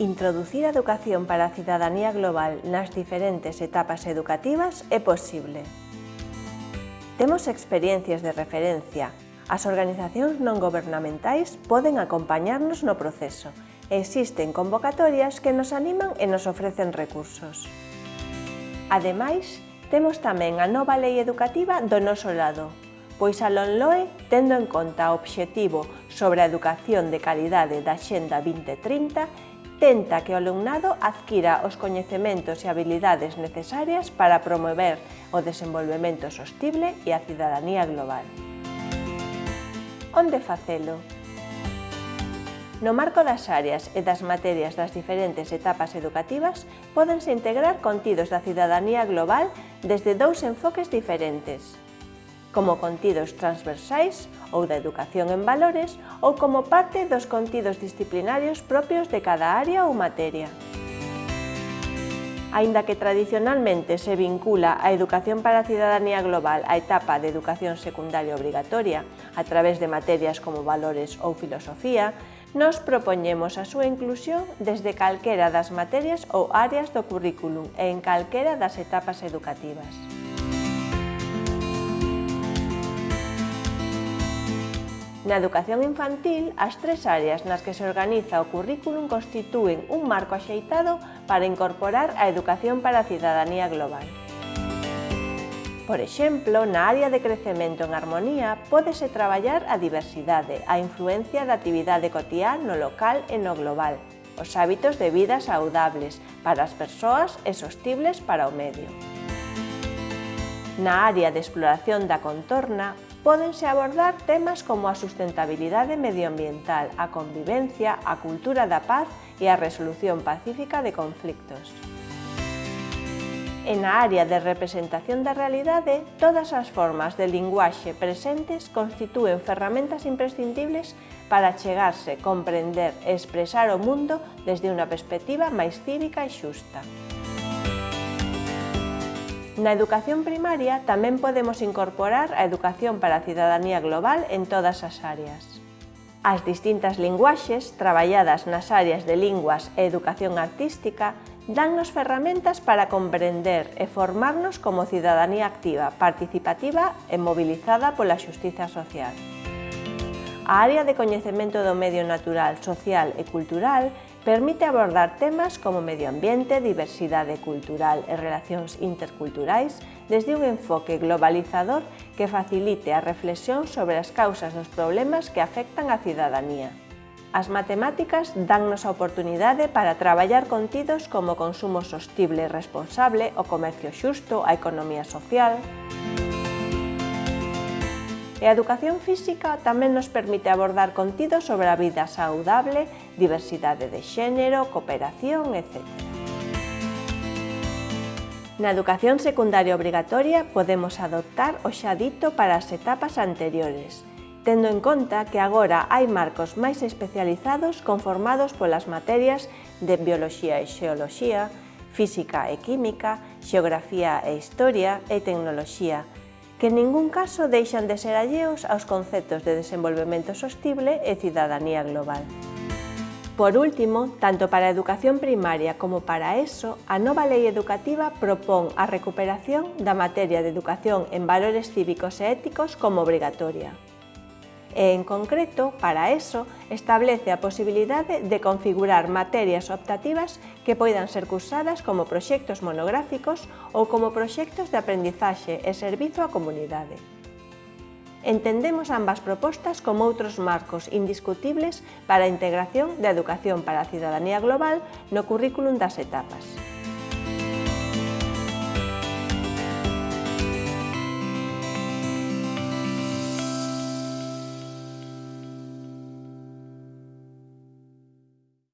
Introducir a educación para a cidadanía global nas diferentes etapas educativas é posible. Temos experiencias de referencia. As organizacións non gobernamentais poden acompañarnos no proceso. Existen convocatorias que nos animan e nos ofrecen recursos. Ademais, temos tamén a nova lei educativa do noso lado, pois a LONLOE, tendo en conta o obxectivo sobre a educación de calidade da Xenda 2030, tenta que o alumnado adquira os coñecementos e habilidades necesarias para promover o desenvolvemento sostible e a cidadanía global. Onde facelo? No marco das áreas e das materias das diferentes etapas educativas, podense integrar contidos da cidadanía global desde dous enfoques diferentes, como contidos transversais ou da educación en valores ou como parte dos contidos disciplinarios propios de cada área ou materia. Aínda que tradicionalmente se vincula a Educación para a Cidadanía Global á etapa de educación secundaria obrigatoria a través de materias como valores ou filosofía, nos propoñemos a súa inclusión desde calquera das materias ou áreas do currículum e en calquera das etapas educativas. Na educación infantil, as tres áreas nas que se organiza o currículum constitúen un marco axeitado para incorporar a educación para a cidadanía global. Por exemplo, na área de crecemento en armonía, pódese traballar a diversidade, a influencia da actividade cotiá no local e no global, os hábitos de vida saudables para as persoas e sostibles para o medio. Na área de exploración da contorna, pódense abordar temas como a sustentabilidade medioambiental, a convivencia, a cultura da paz e a resolución pacífica de conflictos. En a área de representación da realidade, todas as formas de linguaxe presentes constitúen ferramentas imprescindibles para chegarse, comprender e expresar o mundo desde unha perspectiva máis cívica e xusta. Na educación primaria tamén podemos incorporar a educación para a cidadanía global en todas as áreas. As distintas linguaxes traballadas nas áreas de linguas e educación artística dannos ferramentas para comprender e formarnos como cidadanía activa, participativa e mobilizada pola xustiza social. A área de coñecemento do medio natural, social e cultural Permite abordar temas como medio ambiente, diversidade cultural e relacións interculturais desde un enfoque globalizador que facilite a reflexión sobre as causas dos problemas que afectan a cidadanía. As matemáticas dannos a oportunidade para traballar contidos como consumo sostible e responsable, o comercio xusto, a economía social... E a educación física tamén nos permite abordar contidos sobre a vida saudable, diversidade de xénero, cooperación, etc. Na educación secundaria obrigatoria podemos adoptar o xa dito para as etapas anteriores, tendo en conta que agora hai marcos máis especializados conformados polas materias de Bioloxía e Xeoloxía, Física e Química, Xeografía e Historia e Tecnoloxía, que en ningún caso deixan de ser alleos aos conceptos de desenvolvemento sostible e cidadanía global. Por último, tanto para a educación primaria como para ESO, a nova lei educativa propón a recuperación da materia de educación en valores cívicos e éticos como obrigatoria e, en concreto, para eso, establece a posibilidade de configurar materias optativas que poidan ser cursadas como proxectos monográficos ou como proxectos de aprendizaxe e servizo á comunidade. Entendemos ambas propostas como outros marcos indiscutibles para a integración da educación para a cidadanía global no currículum das etapas.